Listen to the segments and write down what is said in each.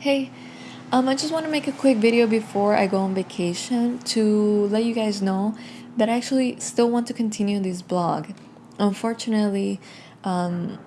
Hey, um, I just want to make a quick video before I go on vacation to let you guys know that I actually still want to continue this blog. Unfortunately, um,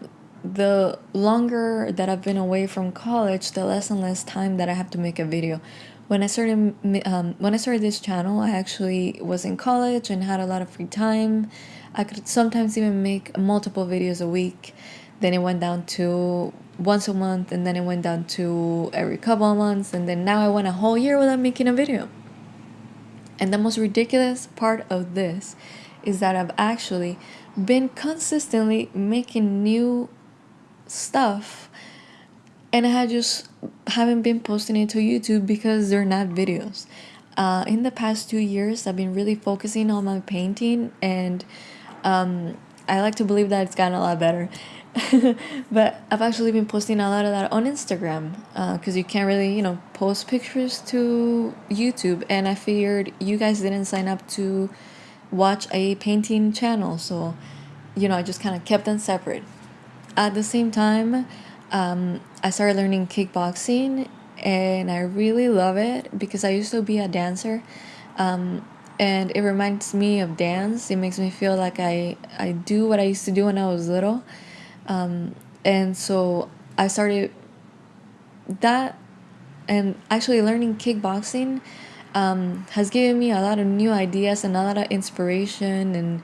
the longer that I've been away from college, the less and less time that I have to make a video. When I started um, when I started this channel, I actually was in college and had a lot of free time. I could sometimes even make multiple videos a week. Then it went down to once a month and then it went down to every couple of months and then now I went a whole year without making a video. And the most ridiculous part of this is that I've actually been consistently making new stuff and I just haven't been posting it to YouTube because they're not videos. Uh, in the past two years, I've been really focusing on my painting and um, I like to believe that it's gotten a lot better. but I've actually been posting a lot of that on Instagram because uh, you can't really, you know, post pictures to YouTube. And I figured you guys didn't sign up to watch a painting channel, so you know, I just kind of kept them separate. At the same time, um, I started learning kickboxing and I really love it because I used to be a dancer. Um, and it reminds me of dance. It makes me feel like I, I do what I used to do when I was little um, and so I started that and actually learning kickboxing um, has given me a lot of new ideas and a lot of inspiration and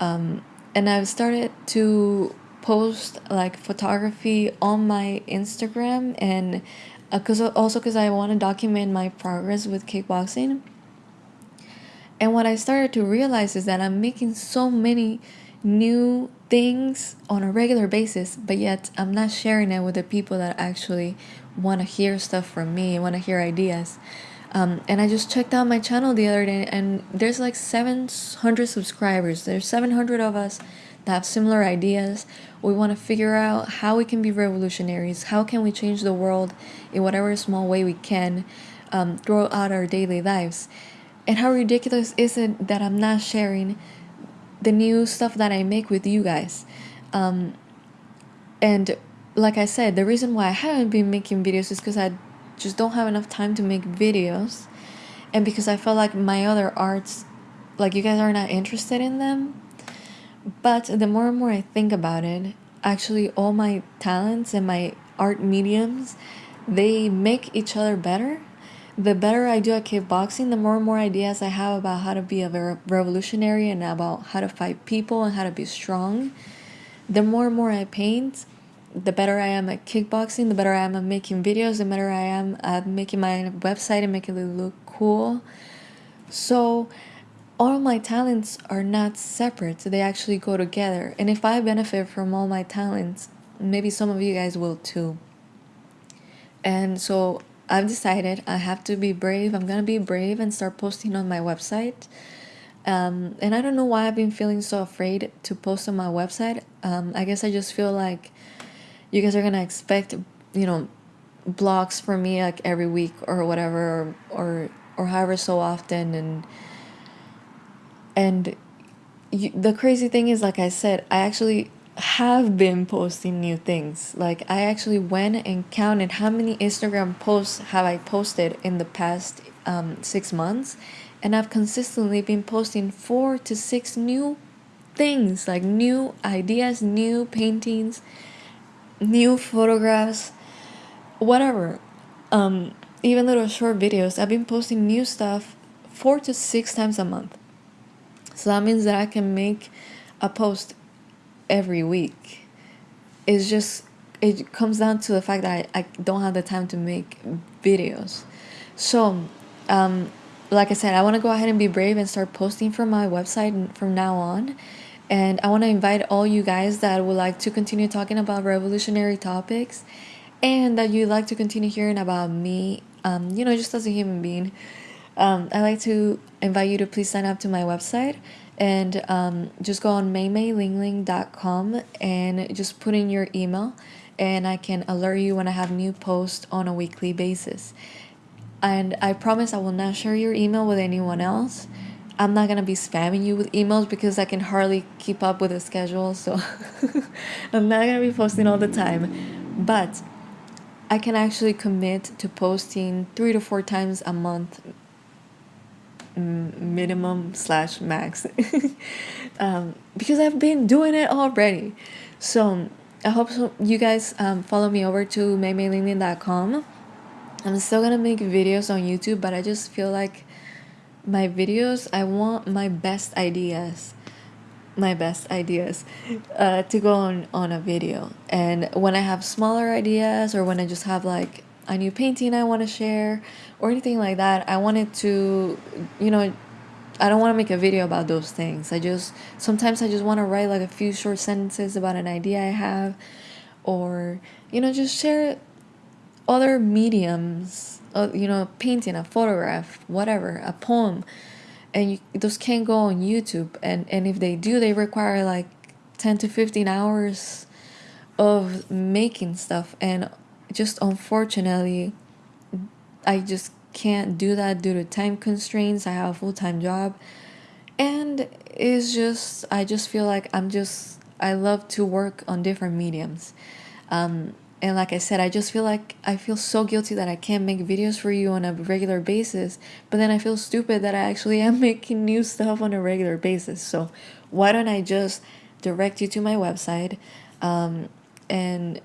um, and I've started to post like photography on my Instagram and because uh, also because I want to document my progress with kickboxing. And what I started to realize is that I'm making so many new things on a regular basis, but yet I'm not sharing it with the people that actually want to hear stuff from me, want to hear ideas. Um, and I just checked out my channel the other day, and there's like 700 subscribers. There's 700 of us that have similar ideas. We want to figure out how we can be revolutionaries. How can we change the world in whatever small way we can um, throughout our daily lives? And how ridiculous is it that I'm not sharing the new stuff that I make with you guys. Um, and like I said, the reason why I haven't been making videos is because I just don't have enough time to make videos. And because I felt like my other arts, like you guys are not interested in them. But the more and more I think about it, actually all my talents and my art mediums, they make each other better the better I do at kickboxing, the more and more ideas I have about how to be a revolutionary and about how to fight people and how to be strong. The more and more I paint, the better I am at kickboxing, the better I am at making videos, the better I am at making my website and making it look cool. So, all my talents are not separate, they actually go together. And if I benefit from all my talents, maybe some of you guys will too. And so I've decided I have to be brave. I'm gonna be brave and start posting on my website. Um, and I don't know why I've been feeling so afraid to post on my website. Um, I guess I just feel like you guys are gonna expect, you know, blogs from me like every week or whatever, or or, or however so often, and and you, the crazy thing is, like I said, I actually have been posting new things. Like I actually went and counted how many Instagram posts have I posted in the past um, six months, and I've consistently been posting four to six new things, like new ideas, new paintings, new photographs, whatever. Um, even little short videos. I've been posting new stuff four to six times a month. So that means that I can make a post every week. It's just it comes down to the fact that I, I don't have the time to make videos. So, um, like I said, I want to go ahead and be brave and start posting from my website from now on. And I want to invite all you guys that would like to continue talking about revolutionary topics and that you'd like to continue hearing about me, um, you know, just as a human being. Um, I'd like to invite you to please sign up to my website and um, just go on maymaylingling.com and just put in your email and I can alert you when I have new posts on a weekly basis. And I promise I will not share your email with anyone else. I'm not gonna be spamming you with emails because I can hardly keep up with the schedule, so I'm not gonna be posting all the time. But I can actually commit to posting three to four times a month minimum slash max um, because I've been doing it already. So I hope so you guys um, follow me over to maymaylingling.com. I'm still gonna make videos on YouTube, but I just feel like my videos, I want my best ideas, my best ideas uh, to go on, on a video. And when I have smaller ideas or when I just have like a new painting I want to share or anything like that, I wanted to, you know, I don't want to make a video about those things. I just sometimes I just want to write like a few short sentences about an idea I have or you know just share other mediums, uh, you know, painting, a photograph, whatever, a poem. And you, those can't go on YouTube and and if they do, they require like 10 to 15 hours of making stuff and just unfortunately I just can't do that due to time constraints. I have a full time job. And it's just, I just feel like I'm just, I love to work on different mediums. Um, and like I said, I just feel like I feel so guilty that I can't make videos for you on a regular basis. But then I feel stupid that I actually am making new stuff on a regular basis. So why don't I just direct you to my website um, and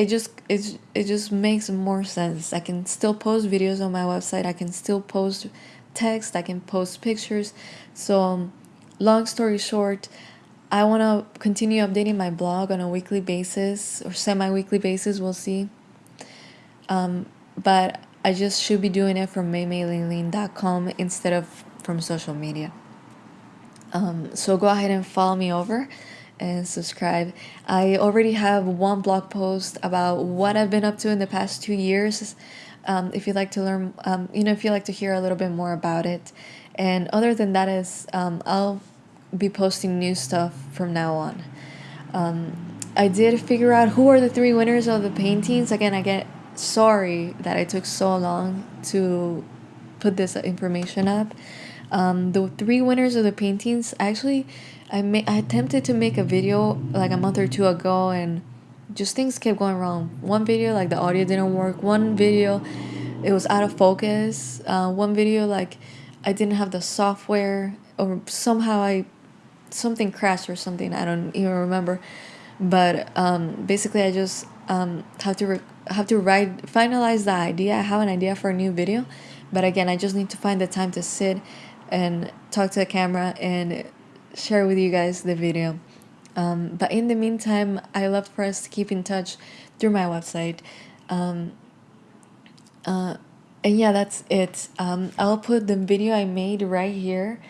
it just it, it just makes more sense. I can still post videos on my website. I can still post text i can post pictures. So um, long story short i want to continue updating my blog on a weekly basis or semi-weekly basis we'll see. Um, but i just should be doing it from maymaylingling.com instead of from social media. Um, so go ahead and follow me over and subscribe. I already have one blog post about what I've been up to in the past two years. Um, if you'd like to learn, um, you know, if you'd like to hear a little bit more about it. And other than that, is um, I'll be posting new stuff from now on. Um, I did figure out who are the three winners of the paintings. Again, I get sorry that I took so long to put this information up. Um, the three winners of the paintings actually I ma- I attempted to make a video like a month or two ago and just things kept going wrong. One video like the audio didn't work. One video it was out of focus. Uh, one video like I didn't have the software or somehow I something crashed or something. I don't even remember. But um, basically I just um, have to re- have to write finalize the idea. I have an idea for a new video, but again I just need to find the time to sit and talk to the camera and share with you guys the video. Um, but in the meantime, I love for us to keep in touch through my website. Um, uh, and yeah, that's it. Um, I'll put the video I made right here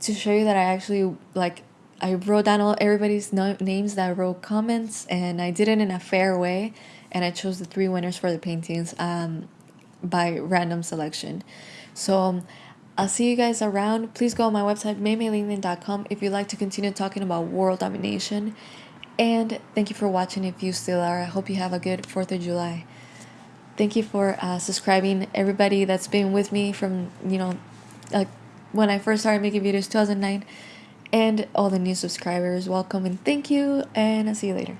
to show you that I actually like I wrote down all everybody's no- names that wrote comments and I did it in a fair way and I chose the three winners for the paintings um, by random selection. So um, I'll see you guys around. Please go on my website, maymaylingling.com, if you'd like to continue talking about world domination. And thank you for watching if you still are. I hope you have a good 4th of July. Thank you for uh, subscribing, everybody that's been with me from, you know, like when I first started making videos 2009 and all the new subscribers welcome and thank you and i'll see you later